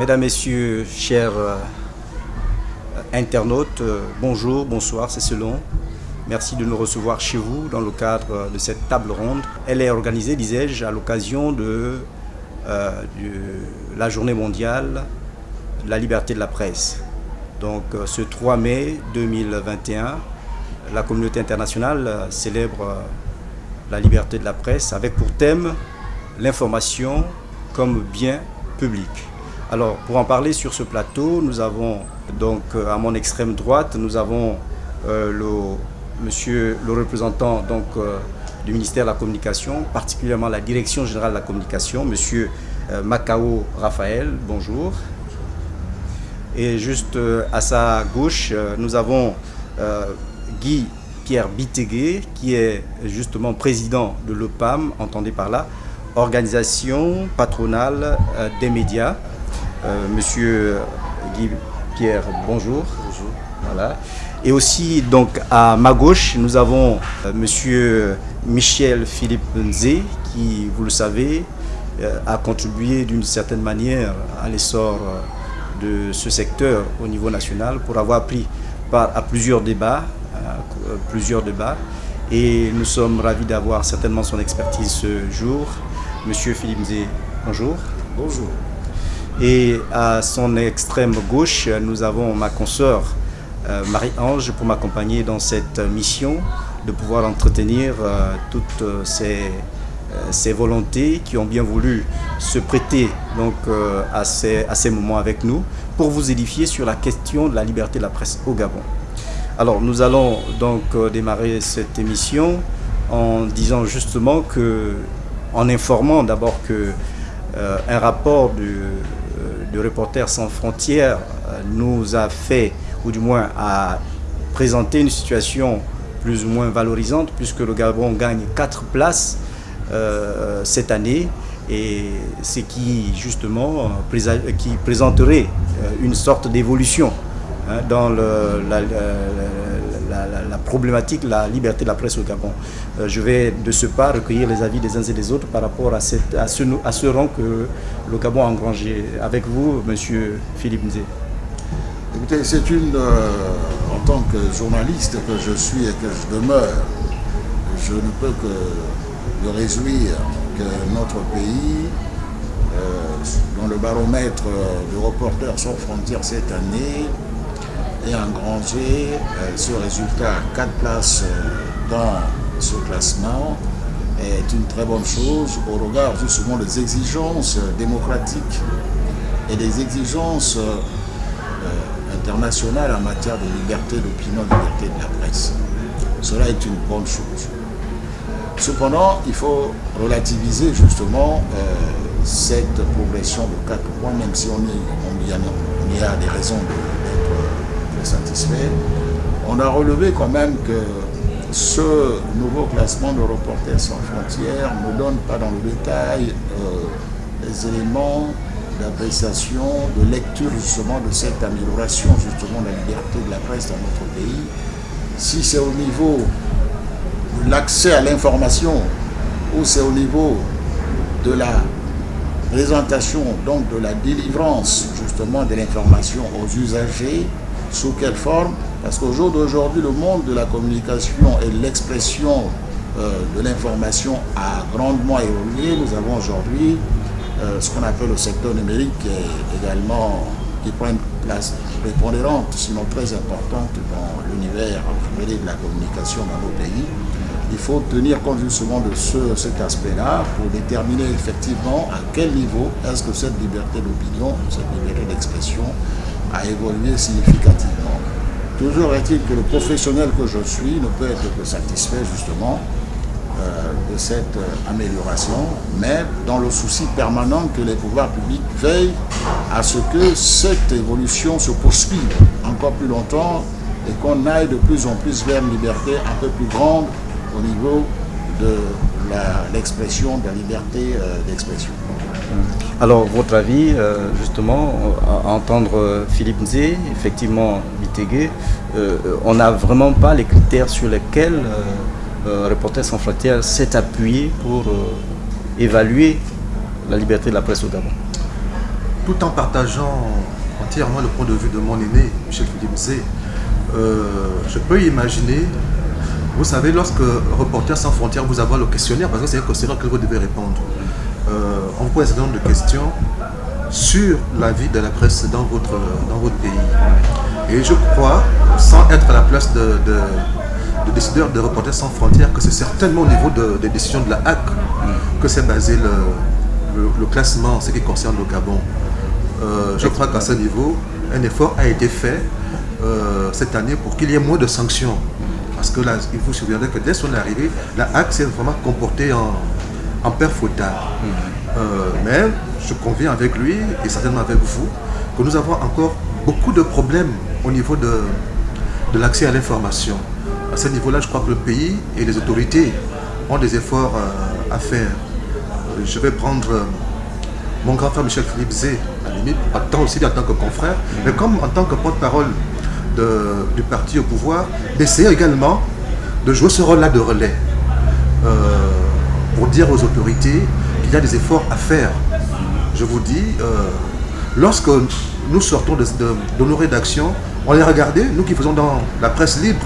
Mesdames, Messieurs, chers euh, internautes, euh, bonjour, bonsoir, c'est selon. Merci de nous recevoir chez vous dans le cadre de cette table ronde. Elle est organisée, disais-je, à l'occasion de, euh, la journée mondiale de la liberté de la presse. Donc ce 3 mai 2021, la communauté internationale célèbre la liberté de la presse avec pour thème l'information comme bien public. Alors, pour en parler sur ce plateau, nous avons donc euh, à mon extrême droite, nous avons euh, le, monsieur, le représentant euh, du ministère de la Communication, particulièrement la Direction Générale de la Communication, monsieur Macao Raphaël, bonjour. Et juste à sa gauche, nous avons Guy Pierre Bitegué, qui est justement président de l'OPAM, entendez par là, Organisation patronale des médias. Euh, monsieur Guy Pierre, bonjour. Bonjour. Voilà. Et aussi, donc, à ma gauche, nous avons euh, monsieur Michel Philippe Nzé, qui, vous le savez, euh, a contribué d'une certaine manière à l'essor de ce secteur au niveau national pour avoir pris part à plusieurs débats, plusieurs débats. Et nous sommes ravis d'avoir certainement son expertise ce jour. Monsieur Philippe Nzé, bonjour. Bonjour. Et à son extrême gauche, nous avons ma consoeur euh, Marie-Ange pour m'accompagner dans cette mission de pouvoir entretenir euh, toutes euh, ces, volontés qui ont bien voulu se prêter donc, à, ces, à ces moments avec nous pour vous édifier sur la question de la liberté de la presse au Gabon. Alors nous allons donc démarrer cette émission en disant justement que, en informant d'abord que un rapport du, de Reporters sans frontières euh, nous a fait, ou du moins a présenté une situation plus ou moins valorisante, puisque le Gabon gagne 4 places euh, cette année, et ce qui justement qui présenterait euh, une sorte d'évolution hein, dans le, la, problématique la liberté de la presse au Gabon. Euh, je vais de ce pas recueillir les avis des uns et des autres par rapport à, ce, à ce rang que le Gabon a engrangé. Avec vous, Monsieur Philippe Nzé. Écoutez, c'est une, euh, en tant que journaliste que je suis et que je demeure, je ne peux que me réjouir que notre pays, euh, dans le baromètre de Reporters sans frontières cette année, et engrangé euh, ce résultat à 4 places euh, dans ce classement est une très bonne chose au regard justement des exigences démocratiques et des exigences euh, internationales en matière de liberté d'opinion, de liberté de la presse. Cela est une bonne chose. Cependant, il faut relativiser justement cette progression de 4 points, même si on, y, a, des raisons de satisfait. On a relevé quand même que ce nouveau classement de Reporters sans frontières ne donne pas dans le détail euh, les éléments d'appréciation, de lecture justement de cette amélioration justement de la liberté de la presse dans notre pays. Si c'est au niveau de l'accès à l'information ou c'est au niveau de la présentation, donc de la délivrance justement de l'information aux usagers, sous quelle forme Parce qu'au jour d'aujourd'hui, le monde de la communication et l'expression euh, de l'information a grandement évolué. Nous avons aujourd'hui euh, ce qu'on appelle le secteur numérique qui est également qui prend une place prépondérante, sinon très importante dans l'univers de la communication dans nos pays. Il faut tenir compte justement de ce, cet aspect-là pour déterminer effectivement à quel niveau est-ce que cette liberté d'opinion, cette liberté d'expression a évolué significativement. Toujours est-il que le professionnel que je suis ne peut être que satisfait justement euh, de cette euh, amélioration, mais dans le souci permanent que les pouvoirs publics veillent à ce que cette évolution se poursuive encore plus longtemps et qu'on aille de plus en plus vers une liberté un peu plus grande au niveau de l'expression, de la liberté euh, d'expression. Alors, votre avis, euh, justement, à entendre euh, Philippe Nzé, effectivement, Bitegué, on n'a vraiment pas les critères sur lesquels Reporters sans frontières s'est appuyé pour évaluer la liberté de la presse au Gabon. Tout en partageant entièrement le point de vue de mon aîné, Michel Philippe Zé, euh, je peux imaginer, vous savez, lorsque Reporters sans frontières vous avoir le questionnaire, parce que c'est un questionnaire que vous devez répondre, on pose un certain nombre de questions sur la vie de la presse dans votre, pays? Et je crois, sans être à la place de, de, décideurs de Reporters sans frontières, que c'est certainement au niveau des décisions de la HAC que s'est basé le, le, classement en ce qui concerne le Gabon. Euh, je crois qu'à ce niveau, un effort a été fait euh, cette année pour qu'il y ait moins de sanctions. Parce que là, il vous souviendrez que dès son arrivée, la HAC s'est vraiment comportée en, en père fautard. Euh, mais je conviens avec lui et certainement avec vous que nous avons encore beaucoup de problèmes au niveau de, l'accès à l'information. À ce niveau-là, je crois que le pays et les autorités ont des efforts à faire. Je vais prendre mon grand frère Michel Philippe Zé, à la limite, tant aussi en tant que confrère, mais comme en tant que porte-parole du parti au pouvoir, d'essayer également de jouer ce rôle-là de relais euh, pour dire aux autorités qu'il y a des efforts à faire. Je vous dis, euh, lorsque nous sortons de, nos rédactions, on les regardait, nous qui faisons dans la presse libre,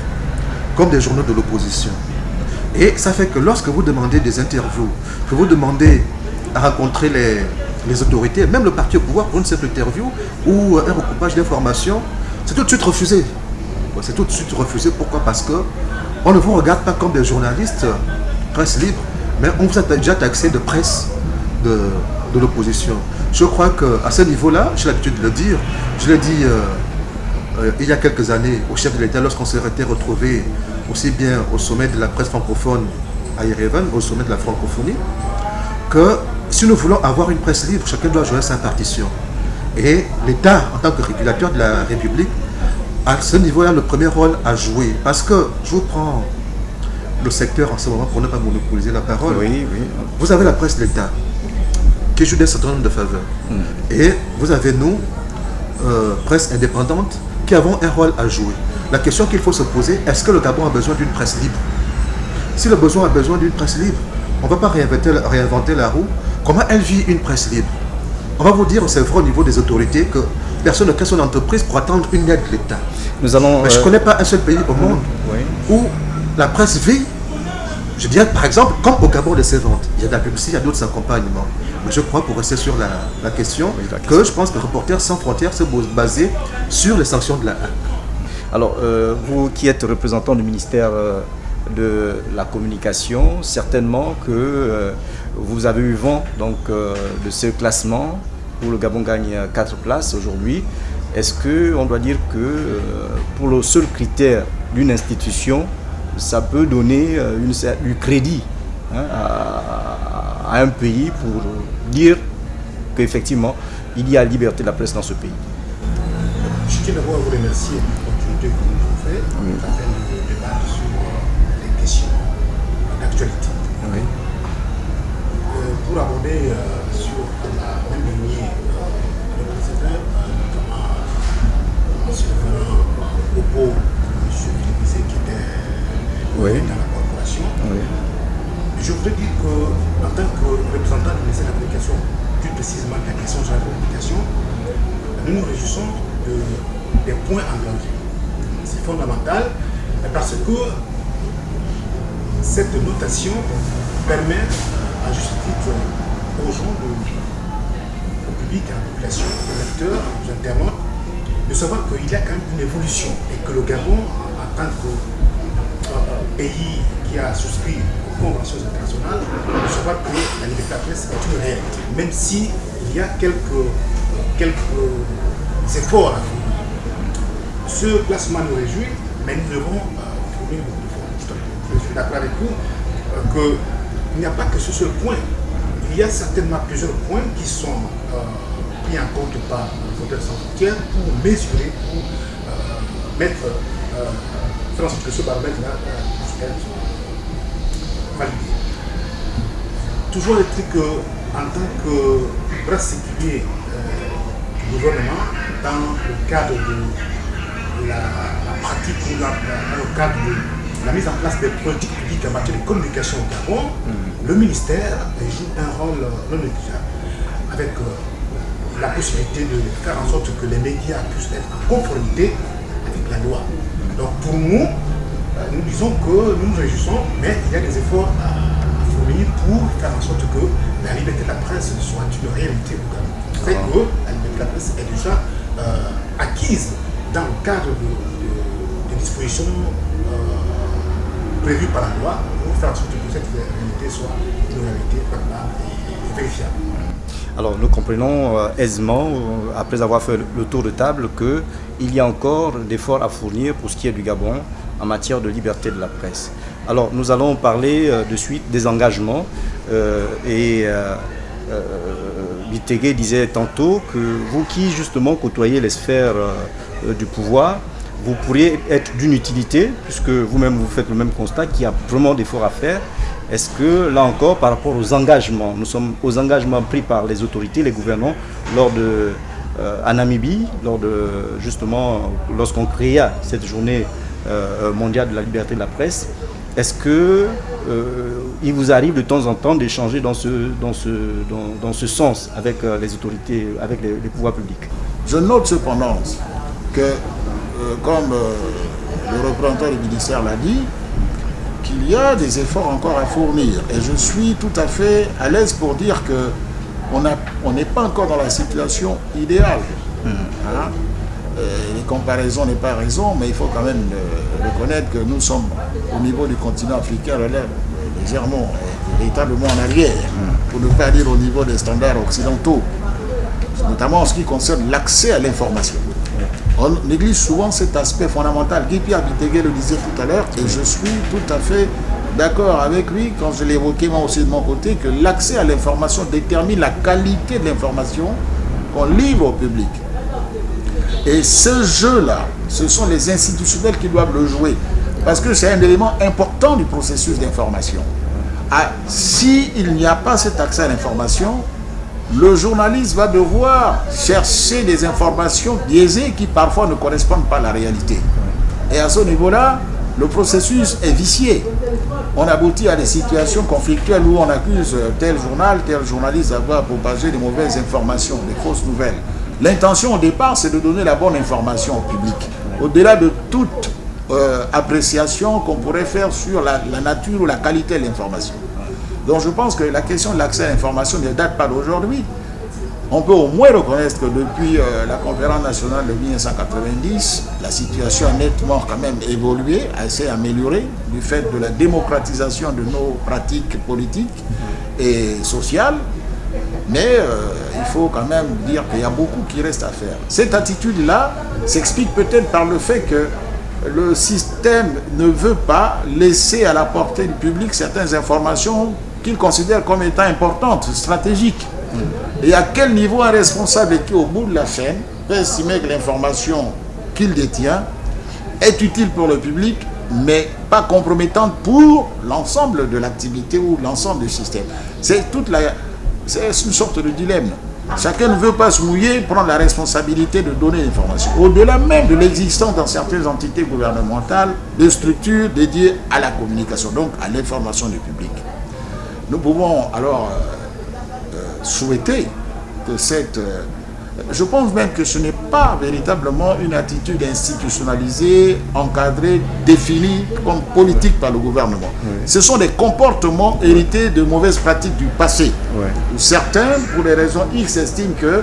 comme des journaux de l'opposition. Et ça fait que lorsque vous demandez des interviews, que vous demandez à rencontrer les, les autorités, même le parti au pouvoir pour une simple interview ou un recoupage d'informations, c'est tout de suite refusé. C'est tout de suite refusé. Pourquoi? Parce que on ne vous regarde pas comme des journalistes, presse libre, mais on vous a déjà taxé de presse de, l'opposition. Je crois qu'à ce niveau-là, j'ai l'habitude de le dire, je l'ai dit euh, euh, il y a quelques années au chef de l'État lorsqu'on s'est retrouvé aussi bien au sommet de la presse francophone à Yerevan, au sommet de la francophonie, que si nous voulons avoir une presse libre, chacun doit jouer sa partition. Et l'État, en tant que régulateur de la République, à ce niveau-là, le premier rôle à jouer. Parce que je vous prends le secteur en ce moment pour ne pas monopoliser la parole. Oui, oui. Vous avez la presse de l'État qui joue des certain nombre de faveurs. Hmm. Et vous avez nous, euh, presse indépendante, qui avons un rôle à jouer. La question qu'il faut se poser, est-ce que le Gabon a besoin d'une presse libre? Si le besoin a besoin d'une presse libre, on ne va pas réinventer, réinventer la roue. Comment elle vit une presse libre? On va vous dire, c'est vrai au niveau des autorités, que personne ne crée son entreprise pour attendre une aide de l'État. Nous allons, Mais je ne euh, connais pas un seul pays au monde où la presse vit, je dirais par exemple, comme au Gabon de ses ventes. Il y a de la publicité, il y a d'autres accompagnements. Mais je crois, pour rester sur la, question, que je pense que Reporters sans frontières se basé sur les sanctions de la. Alors, euh, vous qui êtes représentant du ministère euh, de la communication, certainement que euh, vous avez eu vent donc, de ce classement où le Gabon gagne 4 places aujourd'hui. Est-ce qu'on doit dire que pour le seul critère d'une institution, ça peut donner une, du crédit hein, à, un pays pour dire qu'effectivement, il y a liberté de la presse dans ce pays. Je tiens d'abord à vous remercier pour l'opportunité que vous nous avez d'actualité. Euh, pour aborder euh, sur la même lignée euh, le président, notamment en se référant au propos dans la corporation, je voudrais dire qu'en tant que représentant du ministère de la Communication, plus précisément de la question de la communication, nous nous réjouissons de, des points engrangés. C'est fondamental parce que cette notation permet à juste titre aux gens, au public, à la population, aux lecteurs, aux internautes, de savoir qu'il y a quand même une évolution et que le Gabon, en tant que pays qui a souscrit aux conventions internationales, de savoir que la liberté de la presse est une réalité, même s'il y a quelques, quelques efforts à faire. Ce placement nous réjouit, mais nous devons euh, trouver je suis d'accord avec vous, euh, qu'il n'y a pas que ce seul point. Il y a certainement plusieurs points qui sont euh, pris en compte par le sans frontières pour mesurer, pour euh, mettre, faire en sorte que ce baromètre-là validé. Toujours est-il qu'en tant que bras séculier du gouvernement, dans le cadre de la, pratique ou dans le cadre de la mise en place des politiques publiques en matière de communication au Gabon, mm. le ministère joue un rôle non négligeable avec euh, la possibilité de faire en sorte que les médias puissent être en conformité avec la loi. Donc pour nous, nous disons que nous nous réjouissons, mais il y a des efforts à, fournir pour faire en sorte que la liberté de la presse soit une réalité au Gabon. C'est que la liberté de la presse est déjà acquise dans le cadre de, dispositions prévues par la loi pour faire en sorte que cette réalité soit une réalité et vérifiable. Alors nous comprenons euh, aisément, euh, après avoir fait le tour de table, qu'il y a encore des efforts à fournir pour ce qui est du Gabon en matière de liberté de la presse. Alors nous allons parler euh, de suite des engagements et Bitegue disait tantôt que vous qui justement côtoyez les sphères du pouvoir, vous pourriez être d'une utilité, puisque vous-même vous faites le même constat qu'il y a vraiment des efforts à faire est-ce que, là encore, par rapport aux engagements, nous sommes aux engagements pris par les autorités, les gouvernants, lors de, euh, Namibie, lors de, justement, lorsqu'on créa cette journée euh, mondiale de la liberté de la presse, est-ce que euh, il vous arrive de temps en temps d'échanger dans ce, dans, ce, dans, ce sens avec les autorités, avec les, les, pouvoirs publics? Je note cependant que, comme le représentant du ministère l'a dit, qu'il y a des efforts encore à fournir. Et je suis tout à fait à l'aise pour dire que on n'est pas encore dans la situation idéale. Hmm. Hein? Euh, les comparaisons n'est pas raison, mais il faut quand même euh, reconnaître que nous sommes au niveau du continent africain légèrement, véritablement en arrière, pour ne pas dire au niveau des standards occidentaux, notamment en ce qui concerne l'accès à l'information. On néglige souvent cet aspect fondamental. Guy Pierre le disait tout à l'heure, et je suis tout à fait d'accord avec lui quand je l'évoquais moi aussi de mon côté, que l'accès à l'information détermine la qualité de l'information qu'on livre au public. Et ce jeu-là, ce sont les institutionnels qui doivent le jouer. Parce que c'est un élément important du processus d'information. Ah, S'il n'y a pas cet accès à l'information, le journaliste va devoir chercher des informations biaisées qui parfois ne correspondent pas à la réalité. Et à ce niveau-là, le processus est vicié. On aboutit à des situations conflictuelles où on accuse tel journal, tel journaliste d'avoir propagé des mauvaises informations, des fausses nouvelles. L'intention au départ, c'est de donner la bonne information au public. Au-delà de toute euh, appréciation qu'on pourrait faire sur la nature ou la qualité de l'information. Donc je pense que la question de l'accès à l'information ne date pas d'aujourd'hui. On peut au moins reconnaître que depuis euh, la conférence nationale de 1990, la situation a nettement quand même évolué, assez amélioré du fait de la démocratisation de nos pratiques politiques et sociales. Mais euh, il faut quand même dire qu'il y a beaucoup qui reste à faire. Cette attitude-là s'explique peut-être par le fait que le système ne veut pas laisser à la portée du public certaines informations qu'il considère comme étant importante, stratégique. Et à quel niveau un responsable qui, au bout de la chaîne, peut estimer que l'information qu'il détient est utile pour le public, mais pas compromettante pour l'ensemble de l'activité ou l'ensemble du système? C'est toute la... C'est une sorte de dilemme. Chacun ne veut pas se mouiller, prendre la responsabilité de donner l'information. Au-delà même de l'existence dans certaines entités gouvernementales de structures dédiées à la communication, donc à l'information du public. Nous pouvons alors euh, euh, souhaiter que cette... Euh, je pense même que ce n'est pas véritablement une attitude institutionnalisée, encadrée, définie comme politique par le gouvernement. Ce sont des comportements hérités de mauvaises pratiques du passé. Certains, pour des raisons X, estiment que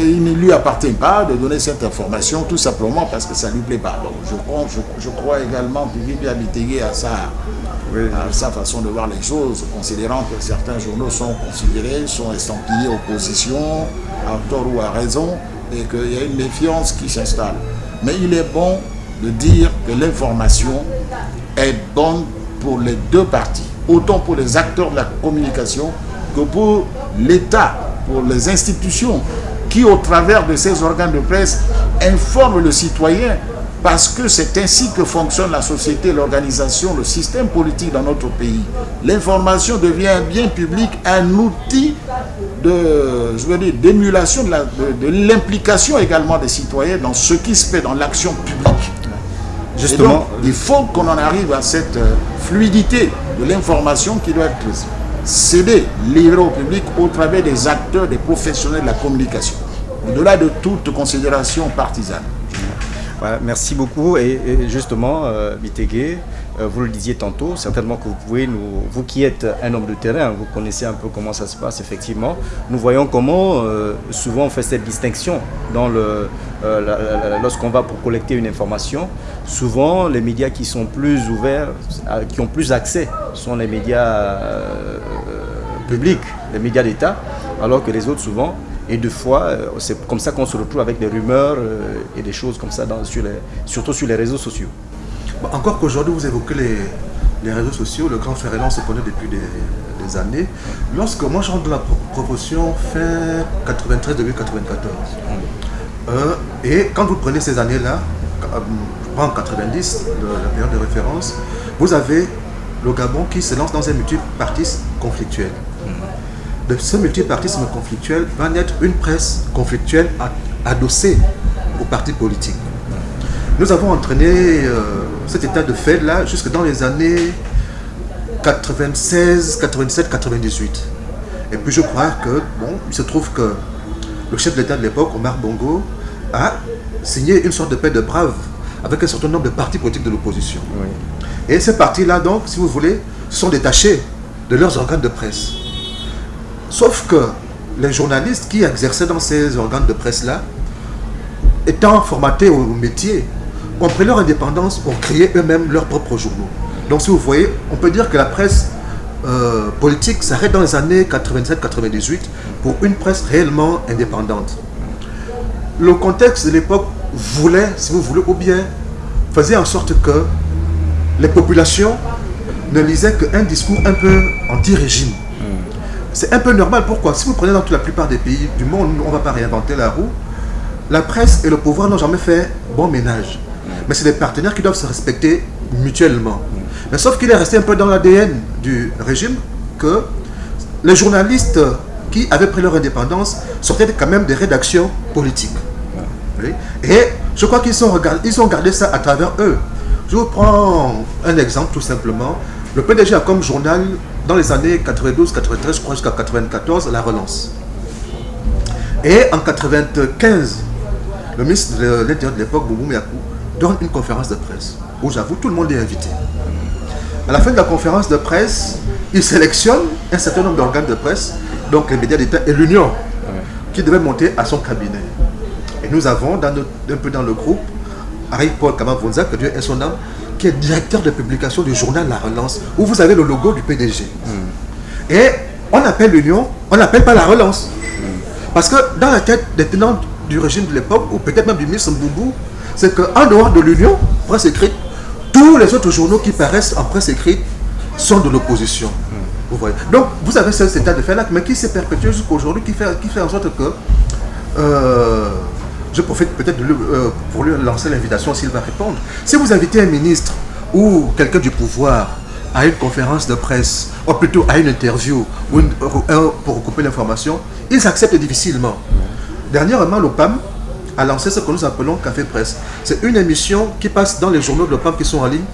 il ne lui appartient pas de donner cette information tout simplement parce que ça ne lui plaît pas. Donc je crois, je, crois également que Abitégué à sa, à sa façon de voir les choses, considérant que certains journaux sont considérés, sont estampillés opposition, à tort ou à raison, et qu'il y a une méfiance qui s'installe. Mais il est bon de dire que l'information est bonne pour les deux parties, autant pour les acteurs de la communication que pour l'État, pour les institutions qui, au travers de ces organes de presse, informent le citoyen parce que c'est ainsi que fonctionne la société, l'organisation, le système politique dans notre pays. L'information devient un bien public, un outil de, je veux dire, d'émulation de l'implication également des citoyens dans ce qui se fait dans l'action publique. Justement, il faut qu'on en arrive à cette euh, fluidité de l'information qui doit être céder, livrer au public au travers des acteurs, des professionnels de la communication, au-delà de toute considération partisane. merci beaucoup. Et, justement, euh, euh, vous le disiez tantôt, certainement que vous pouvez nous, vous qui êtes un homme de terrain, vous connaissez un peu comment ça se passe effectivement. Nous voyons comment euh, souvent on fait cette distinction dans le, euh, lorsqu'on va pour collecter une information. Souvent, les médias qui sont plus ouverts, qui ont plus accès, sont les médias publics, les médias d'État, alors que les autres souvent et deux fois, c'est comme ça qu'on se retrouve avec des rumeurs et des choses comme ça, sur les, surtout sur les réseaux sociaux encore qu'aujourd'hui, vous évoquez les, réseaux sociaux, le grand frère on se connaît depuis des, années. Lorsque moi je rentre dans la proportion fin 93 94 euh, et quand vous prenez ces années-là, euh, en 90, la période de référence, vous avez le Gabon qui se lance dans un multipartisme conflictuel. De ce multipartisme conflictuel va naître une presse conflictuelle adossée aux partis politiques. Nous avons entraîné euh, cet état de fait-là jusque dans les années 96, 87, 98. Et puis je crois que, bon, il se trouve que le chef de l'État de l'époque, Omar Bongo, a signé une sorte de paix de braves avec un certain nombre de partis politiques de l'opposition. Et ces partis-là, donc, si vous voulez, sont détachés de leurs organes de presse. Sauf que les journalistes qui exerçaient dans ces organes de presse-là, étant formatés au métier, ont pris leur indépendance, ont créé eux-mêmes leurs propres journaux. Donc si vous voyez, on peut dire que la presse euh, politique s'arrête dans les années 87-98 pour une presse réellement indépendante. Le contexte de l'époque voulait, si vous voulez, ou bien faisait en sorte que les populations ne lisaient qu'un discours un peu anti-régime. C'est un peu normal, pourquoi? Si vous prenez dans la plupart des pays du monde, on ne va pas réinventer la roue, la presse et le pouvoir n'ont jamais fait bon ménage mais c'est des partenaires qui doivent se respecter mutuellement. Mais sauf qu'il est resté un peu dans l'ADN du régime que les journalistes qui avaient pris leur indépendance sortaient quand même des rédactions politiques. Et je crois qu'ils ont, ils ont gardé ça à travers eux. Je vous prends un exemple tout simplement. Le PDG a comme journal dans les années 92, 93, je crois jusqu'à 94, La Relance. Et en 95, le ministre de l'Intérieur de l'époque, Boubou Miakou, donne une conférence de presse où j'avoue tout le monde est invité. À la fin de la conférence de presse, il sélectionne un certain nombre d'organes de presse, donc les médias d'État et l'Union, qui devaient monter à son cabinet. Et nous avons dans un peu dans le groupe Harry Paul Kamavonza, que Dieu est son âme, qui est directeur de publication du journal La Relance, où vous avez le logo du PDG. Et on appelle l'Union, on n'appelle pas La Relance. Parce que dans la tête des tenants du régime de l'époque, ou peut-être même du ministre Mboubou, c'est qu'en dehors de l'Union, presse écrite, tous les autres journaux qui paraissent en presse écrite sont de l'opposition. Vous voyez. Donc, vous avez cet état de fait-là, mais qui s'est perpétué jusqu'à aujourd'hui, qui fait, qui fait en sorte que... Euh, je profite peut-être euh, pour lui lancer l'invitation s'il va répondre. Si vous invitez un ministre ou quelqu'un du pouvoir à une conférence de presse, ou plutôt à une interview, ou pour recouper l'information, ils acceptent difficilement. Dernièrement, l'OPAM a lancé ce que nous appelons Café Presse. C'est une émission qui passe dans les journaux de l'OPAM qui sont en ligne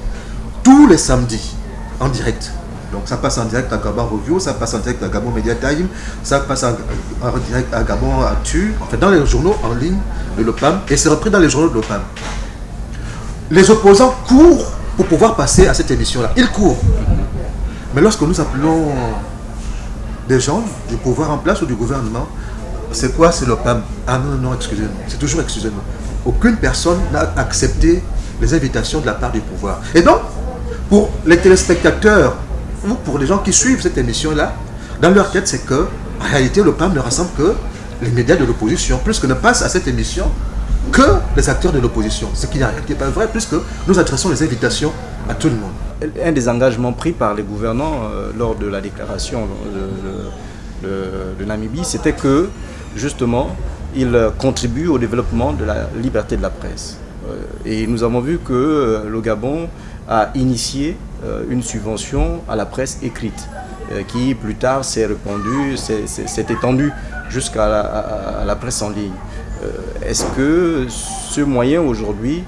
tous les samedis, en direct. Donc ça passe en direct à Gabon Review, ça passe en direct à Gabon Media Time, ça passe en, direct à Gabon Actu, en fait dans les journaux en ligne de l'OPAM, et c'est repris dans les journaux de l'OPAM. Les opposants courent pour pouvoir passer à cette émission-là. Ils courent. Mais lorsque nous appelons des gens du pouvoir en place ou du gouvernement, c'est quoi? C'est l'OPAM Ah non, non, excusez-moi. C'est toujours excusez-moi. Aucune personne n'a accepté les invitations de la part du pouvoir. Et donc, pour les téléspectateurs ou pour les gens qui suivent cette émission-là, dans leur tête, c'est que, en réalité, l'OPAM ne rassemble que les médias de l'opposition, plus que ne passe à cette émission que les acteurs de l'opposition. Ce qui n'est pas vrai, puisque nous adressons les invitations à tout le monde. Un des engagements pris par les gouvernants euh, lors de la déclaration de Namibie, c'était que justement, il contribue au développement de la liberté de la presse. Euh, et nous avons vu que euh, le Gabon a initié euh, une subvention à la presse écrite, qui plus tard s'est répandue, s'est étendue jusqu'à la, presse en ligne. Est-ce que ce moyen aujourd'hui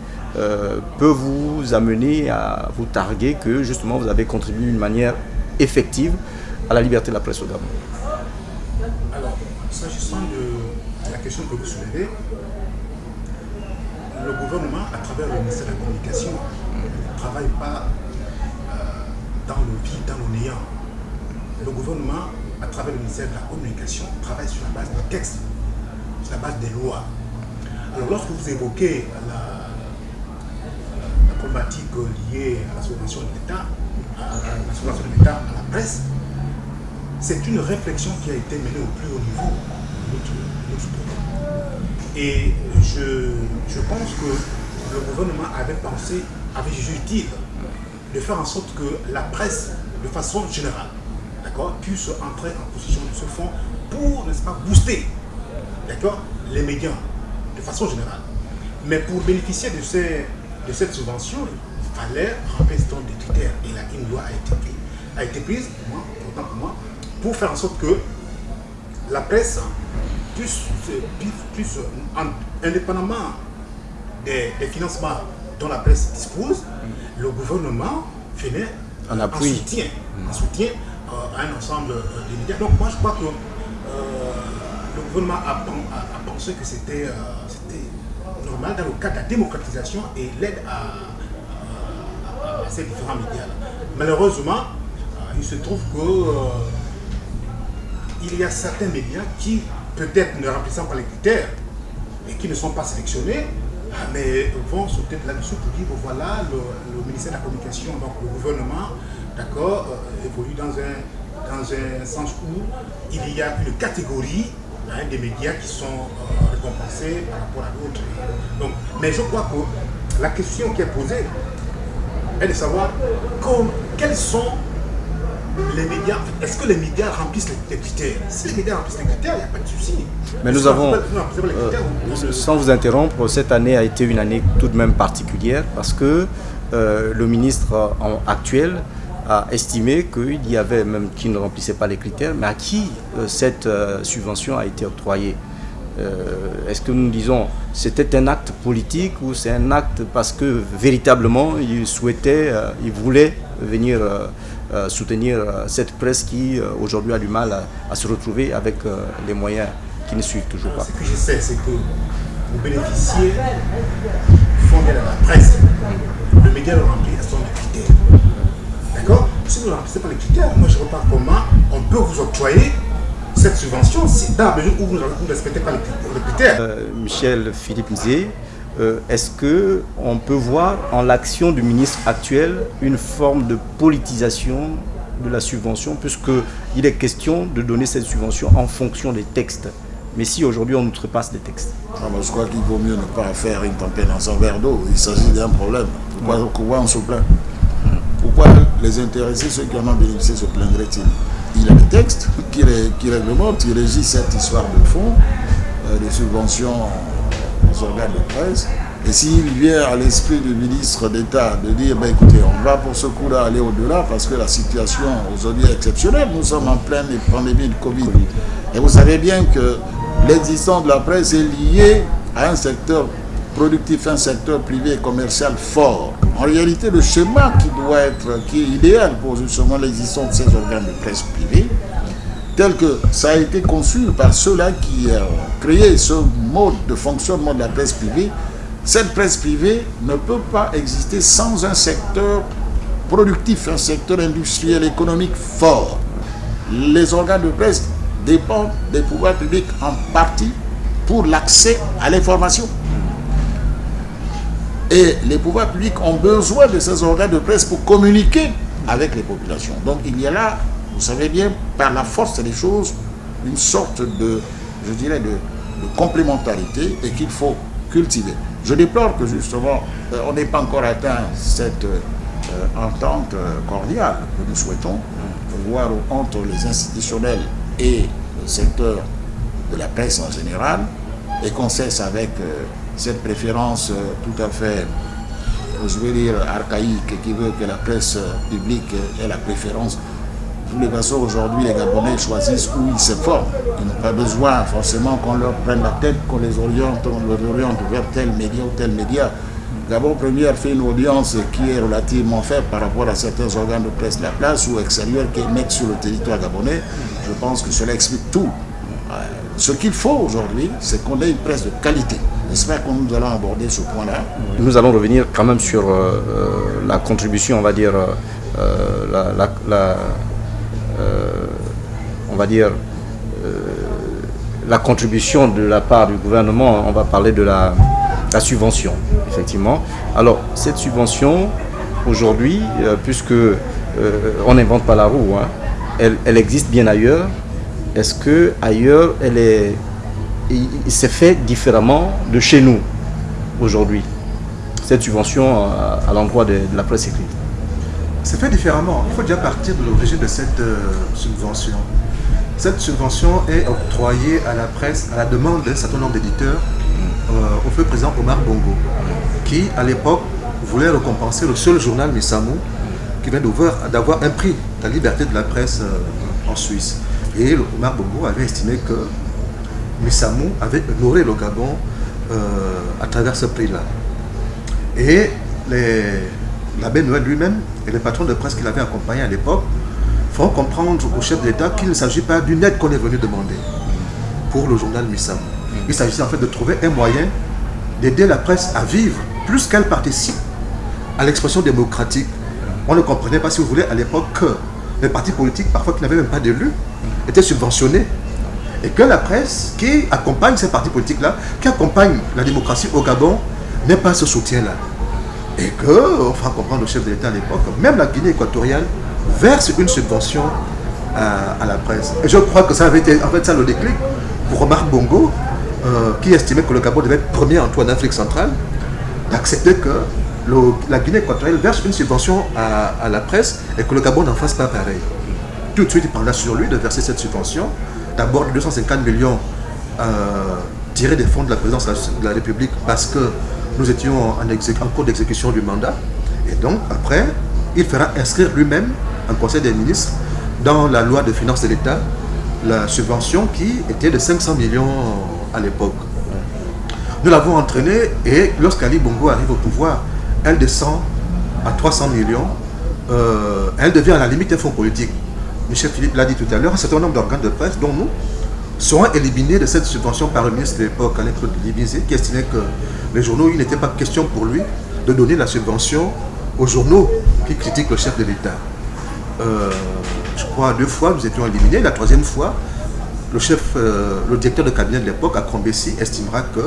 peut vous amener à vous targuer que justement vous avez contribué d'une manière effective à la liberté de la presse au Gabon? Alors, s'agissant de la question que vous soulevez, le gouvernement, à travers le ministère de la Communication, ne travaille pas euh, dans le vide, dans le néant. Le gouvernement, à travers le ministère de la Communication, travaille sur la base des textes, sur la base des lois. Alors, lorsque vous évoquez la, problématique liée à la subvention de l'État, à, la subvention de l'État à la presse, c'est une réflexion qui a été menée au plus haut niveau de notre, de. Et je, je pense que le gouvernement avait pensé, avait jugé de faire en sorte que la presse, de façon générale, d'accord, puisse entrer en position de ce fonds pour, n'est-ce pas, booster, d'accord, les médias de façon générale. Mais pour bénéficier de, ces, de cette subvention, il fallait remplir des critères. Et là, une loi a été prise, a été prise pour moi, autant pour moi, pour faire en sorte que la presse puisse, indépendamment des, financements dont la presse dispose, le gouvernement venait en, en soutien, en soutien euh, à un ensemble euh, de médias. Donc moi je crois que euh, le gouvernement a, a, a pensé que c'était normal dans le cadre de la démocratisation et l'aide à, à, ces différents médias. Malheureusement, il se trouve que il y a certains médias qui, peut-être ne remplissant pas les critères et qui ne sont pas sélectionnés, mais vont sauter là-dessus pour dire, voilà, le, ministère de la Communication, donc le gouvernement, d'accord, euh, évolue dans un, dans un sens où il y a une catégorie hein, des médias qui sont euh, récompensés par rapport à d'autres. Mais je crois que la question qui est posée est de savoir quels sont les médias, est-ce que les médias remplissent les, critères? Si les médias remplissent les critères, il n'y a pas de souci. Mais nous avons, euh, sans vous interrompre, cette année a été une année tout de même particulière parce que euh, le ministre actuel a estimé qu'il y avait même qui ne remplissait pas les critères, mais à qui euh, cette euh, subvention a été octroyée? Euh, Est-ce que nous disons c'était un acte politique ou c'est un acte parce que véritablement il souhaitait, il voulait venir euh, soutenir euh, cette presse qui euh, aujourd'hui a du mal à, à se retrouver avec les moyens qui ne suivent toujours pas. Ce que je sais, c'est que vous bénéficiez du fonds à la presse. Le média le remplit à son critères. D'accord? Si vous ne remplissez pas les critères, moi je ne vois pas comment on peut vous octroyer cette subvention si dans la mesure où vous ne respectez pas les critères. Euh, Michel Philippe Nzé, euh, est-ce qu'on peut voir en l'action du ministre actuel une forme de politisation de la subvention, puisqu'il est question de donner cette subvention en fonction des textes mais si aujourd'hui on outrepasse des textes ah, Je crois qu'il vaut mieux ne pas faire une tempête dans un verre d'eau. Il s'agit d'un problème. Pourquoi, on se plaint Pourquoi les intéressés, ceux qui en ont bénéficié, se plaindraient-ils Il y a des textes qui, qui réglementent, qui régissent cette histoire de fonds, euh, des subventions organes de presse. Et s'il vient à l'esprit du ministre d'État de dire, ben écoutez, on va pour ce coup-là aller au-delà parce que la situation aujourd'hui est exceptionnelle. Nous sommes en pleine pandémie de Covid. Et vous savez bien que l'existence de la presse est liée à un secteur productif, un secteur privé et commercial fort. En réalité, le schéma qui doit être, qui est idéal pour justement l'existence de ces organes de presse privés, tel que ça a été conçu par ceux-là qui ont créé ce mode de fonctionnement de la presse privée, cette presse privée ne peut pas exister sans un secteur productif, un secteur industriel, économique fort. Les organes de presse dépendent des pouvoirs publics en partie pour l'accès à l'information. Et les pouvoirs publics ont besoin de ces organes de presse pour communiquer avec les populations. Donc il y a là, vous savez bien, par la force des choses, une sorte de, je dirais, de, complémentarité et qu'il faut cultiver. Je déplore que justement, euh, on n'ait pas encore atteint cette euh, entente cordiale que nous souhaitons, voir entre les institutionnels et le secteur de la presse en général, et qu'on cesse avec euh, cette préférence tout à fait, je vais dire, archaïque, qui veut que la presse publique ait la préférence. Les façons, aujourd'hui, les Gabonais choisissent où ils se forment. Ils n'ont pas besoin forcément qu'on leur prenne la tête, qu'on les oriente, oriente vers tel média ou tel média. Gabon Première fait une audience qui est relativement faible par rapport à certains organes de presse de la place ou extérieurs qui émettent sur le territoire gabonais. Je pense que cela explique tout. Euh, ce qu'il faut aujourd'hui, c'est qu'on ait une presse de qualité. J'espère que nous allons aborder ce point-là. Nous allons revenir quand même sur euh, euh, la contribution, on va dire, la, on va dire, la contribution de la part du gouvernement. On va parler de la, subvention, effectivement. Alors, cette subvention, aujourd'hui, euh, puisque euh, on n'invente pas la roue, hein, elle, existe bien ailleurs. Est-ce que ailleurs, elle est, s'est fait différemment de chez nous aujourd'hui Cette subvention à, l'endroit de, la presse écrite? C'est fait différemment. Il faut déjà partir de l'origine de cette euh, subvention. Cette subvention est octroyée à la presse à la demande d'un certain nombre d'éditeurs euh, au feu président Omar Bongo, qui à l'époque voulait récompenser le seul journal Missamou qui vient d'avoir un prix, la liberté de la presse euh, en Suisse. Et Omar Bongo avait estimé que Missamou avait honoré le Gabon euh, à travers ce prix-là. Et l'abbé Noël lui-même et les patrons de presse qu'il avait accompagné à l'époque font comprendre au chef de l'État qu'il ne s'agit pas d'une aide qu'on est venu demander pour le journal Missamou. Il s'agissait en fait de trouver un moyen d'aider la presse à vivre, plus qu'elle participe à l'expression démocratique. On ne comprenait pas, si vous voulez, à l'époque que les partis politiques, parfois qui n'avaient même pas d'élus, étaient subventionnés. Et que la presse qui accompagne ces partis politiques-là, qui accompagne la démocratie au Gabon, n'ait pas ce soutien-là. Et que, on fera comprendre au chef de l'État à l'époque, même la Guinée équatoriale verse une subvention à, à, la presse. Et je crois que ça avait été, en fait, ça le déclic pour Omar Bongo, euh, qui estimait que le Gabon devait être premier en tout en Afrique centrale, d'accepter que la Guinée équatoriale verse une subvention à, la presse et que le Gabon n'en fasse pas pareil. Tout de suite, il prendra sur lui de verser cette subvention. D'abord, 250 millions euh, tirés des fonds de la présidence de la République parce que nous étions en cours d'exécution du mandat. Et donc, après, il fera inscrire lui-même un conseil des ministres dans la loi de finances de l'État la subvention qui était de 500 millions à l'époque. Nous l'avons entraînée et lorsqu'Ali Bongo arrive au pouvoir, elle descend à 300 millions. Euh, elle devient à la limite un fonds politique. Michel Philippe l'a dit tout à l'heure, un certain nombre d'organes de presse, dont nous, seront éliminés de cette subvention par le ministre de l'époque, Alain Claude Libizé, qui estimait que les journaux, il n'était pas question pour lui de donner la subvention aux journaux qui critiquent le chef de l'État. Euh, je crois deux fois, nous étions éliminés. La troisième fois, le chef, euh, le directeur de cabinet de l'époque, à Combessi, estimera qu'il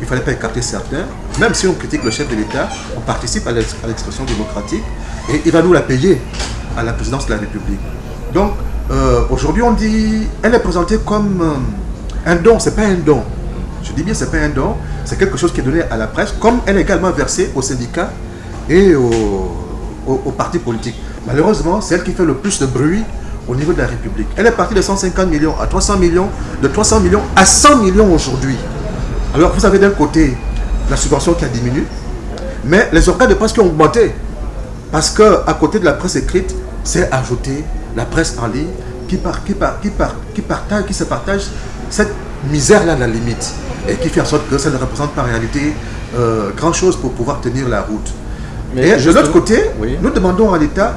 ne fallait pas écarter certains. Même si on critique le chef de l'État, on participe à l'expression démocratique et il va nous la payer à la présidence de la République. Donc, euh, aujourd'hui, on dit, elle est présentée comme un don, c'est pas un don. Je dis bien, c'est pas un don, c'est quelque chose qui est donné à la presse, comme elle est également versée aux syndicats et aux partis politiques. Malheureusement, c'est elle qui fait le plus de bruit au niveau de la République. Elle est partie de 150 millions à 300 millions, de 300 millions à 100 millions aujourd'hui. Alors vous avez d'un côté la subvention qui a diminué, mais les organes de presse qui ont augmenté. Parce qu'à côté de la presse écrite, c'est ajouté la presse en ligne qui, part, qui, qui, qui, partage, qui se partage cette misère-là à la limite et qui fait en sorte que ça ne représente pas en réalité euh, grand-chose pour pouvoir tenir la route. Mais et de l'autre côté, nous demandons à l'État,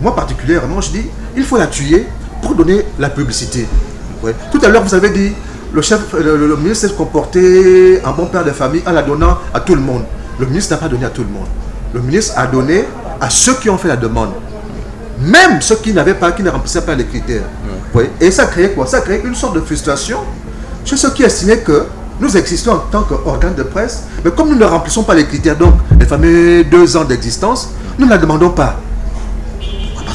moi particulièrement, je dis, il faut la tuer pour donner la publicité. Tout à l'heure, vous avez dit, le, chef, le, ministre s'est comporté en bon père de famille en la donnant à tout le monde. Le ministre n'a pas donné à tout le monde. Le ministre a donné à ceux qui ont fait la demande. Même ceux qui n'avaient pas, qui ne remplissaient pas les critères. Et ça a créé quoi? Ça a créé une sorte de frustration chez ceux qui estimaient que nous existons en tant qu'organe de presse, mais comme nous ne remplissons pas les critères, donc les fameux deux ans d'existence, nous ne la demandons pas.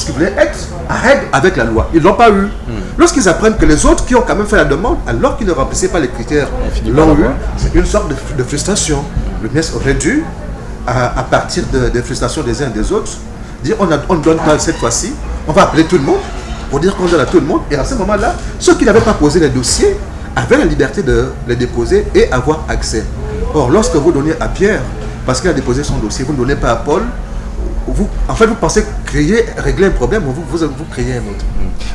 Parce qu'ils voulaient être à règle avec la loi. Ils ne l'ont pas eu. Hmm. Lorsqu'ils apprennent que les autres qui ont quand même fait la demande, alors qu'ils ne remplissaient pas les critères, l'ont eu, c'est une sorte de, frustration. Le ministre aurait dû, à, partir des frustrations des uns et des autres, dire on ne donne pas cette fois-ci, on va appeler tout le monde pour dire qu'on donne à tout le monde. Et à ce moment-là, ceux qui n'avaient pas posé les dossiers avaient la liberté de les déposer et avoir accès. Or, lorsque vous donnez à Pierre, parce qu'il a déposé son dossier, vous ne donnez pas à Paul, vous, en fait, vous pensez créer, régler un problème, vous, vous, vous créez un autre.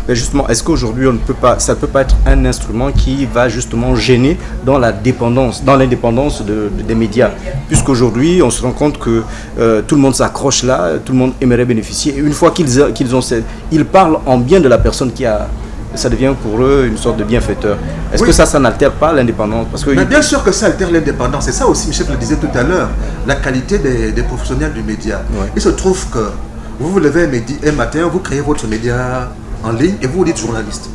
Mais justement, est-ce qu'aujourd'hui, on ne peut pas, ça ne peut pas être un instrument qui va justement gêner dans la dépendance, dans l'indépendance des médias? Puisqu'aujourd'hui, on se rend compte que euh, tout le monde s'accroche là, tout le monde aimerait bénéficier. Et une fois qu'ils qu'ils ont, ils parlent en bien de la personne qui a ça devient pour eux une sorte de bienfaiteur. Est-ce que ça, ça n'altère pas l'indépendance Parce que Mais bien sûr que ça altère l'indépendance. C'est ça aussi, Michel le disait tout à l'heure, la qualité des, professionnels du média. Il se trouve que vous vous levez un, matin, vous créez votre média en ligne et vous vous dites journaliste.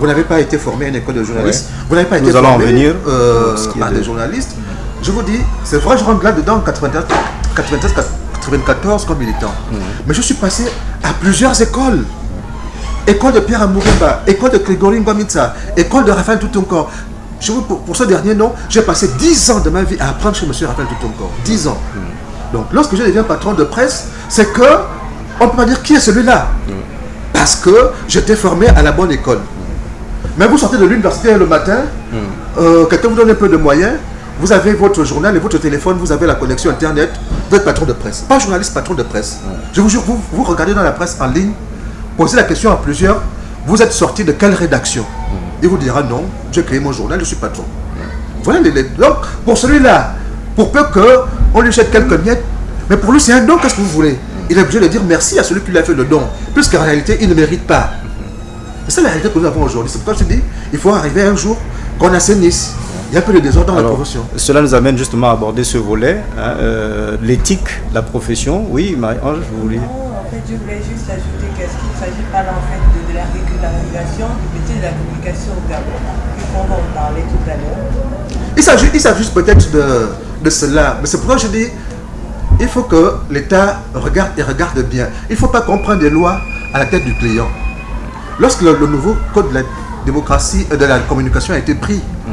Vous n'avez pas été formé à une école de journaliste. Vous n'avez pas été allons formé en venir, euh, par des journalistes. Je vous dis, c'est vrai, je rentre là-dedans en 94 comme militant. Mais je suis passé à plusieurs écoles. École de Pierre Amouremba, école de Grégory Ngwamitsa, école de Raphaël Toutonkor. Je vous, pour, ce dernier nom, j'ai passé 10 ans de ma vie à apprendre chez M. Raphaël Toutonkor. 10 ans. Donc, lorsque je deviens patron de presse, c'est que on ne peut pas dire qui est celui-là. Parce que j'étais formé à la bonne école. Mais vous sortez de l'université le matin, euh, quelqu'un vous donne un peu de moyens, vous avez votre journal et votre téléphone, vous avez la connexion Internet, vous êtes patron de presse. Pas journaliste, patron de presse. Je vous jure, vous, vous regardez dans la presse en ligne, posez la question à plusieurs, vous êtes sorti de quelle rédaction Il vous dira non, j'ai créé mon journal, je suis patron. Voilà les, Donc, pour celui-là, pour peu qu'on lui jette quelques miettes, mais pour lui c'est un don, qu'est-ce que vous voulez il est obligé de dire merci à celui qui lui a fait le don, puisqu'en réalité, il ne mérite pas. C'est la réalité que nous avons aujourd'hui. C'est pourquoi je dis, il faut arriver un jour qu'on assainisse. Il y a un peu de désordre dans la profession. Cela nous amène justement à aborder ce volet, hein, euh, l'éthique, la profession. Oui, Marie-Ange, vous voulez En fait, je voulais juste ajouter qu'est-ce s'agit pas là, en fait de, la régularisation du métier de la communication au Gabon, puisqu'on va en parler tout à l'heure. Il s'agit peut-être de, de cela, mais c'est pourquoi je dis, il faut que l'État regarde et regarde bien. Il ne faut pas comprendre des lois à la tête du client. Lorsque le, nouveau code de la démocratie, euh, de la communication a été pris, mm.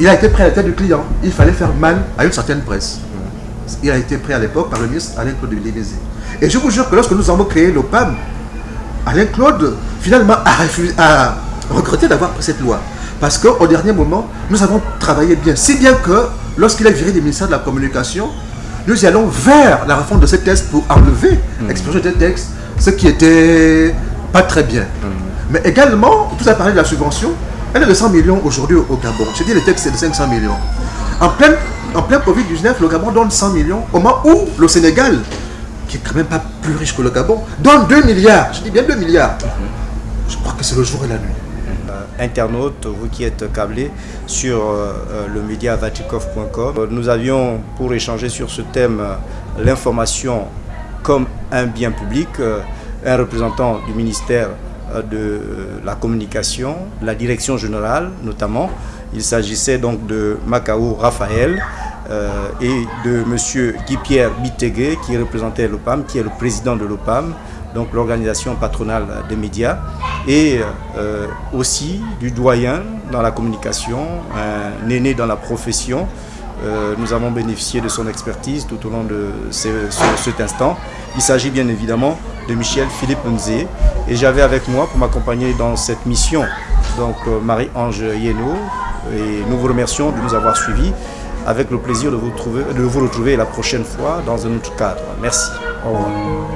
il a été pris à la tête du client. Il fallait faire mal à une certaine presse. Mm. Il a été pris à l'époque par le ministre Alain Claude Villénézé. Et je vous jure que lorsque nous avons créé l'OPAM, Alain Claude, finalement, a, a regretté d'avoir pris cette loi. Parce qu'au dernier moment, nous avons travaillé bien. Si bien que, lorsqu'il est viré du ministère de la Communication, nous allons vers la réforme de ces textes pour enlever mmh. l'expression des textes, ce qui était pas très bien. Hmm. Mais également, tout à parlé de la subvention, elle est de 100 millions aujourd'hui au Gabon. Je dis le texte c'est de 500 millions. En plein, en plein Covid-19, le Gabon donne 100 millions au moment où le Sénégal, qui est quand même pas plus riche que le Gabon, donne 2 milliards. Je dis bien 2 milliards. Je crois que c'est le jour et la nuit internautes, vous qui êtes câblés sur euh, euh, le média vatikov.com. Nous avions pour échanger sur ce thème euh, l'information comme un bien public, un représentant du ministère de la communication, la direction générale notamment. Il s'agissait donc de Macao Raphaël et de M. Guy-Pierre Bitegué qui représentait l'OPAM, qui est le président de l'OPAM donc l'organisation patronale des médias, et euh, aussi du doyen dans la communication, un aîné dans la profession. Euh, nous avons bénéficié de son expertise tout au long de cet instant. Il s'agit bien évidemment de Michel Philippe Nzé. Et j'avais avec moi pour m'accompagner dans cette mission, donc euh, Marie-Ange Yeno. Et nous vous remercions de nous avoir suivis avec le plaisir de vous, trouver, de vous retrouver la prochaine fois dans un autre cadre. Merci. Au revoir.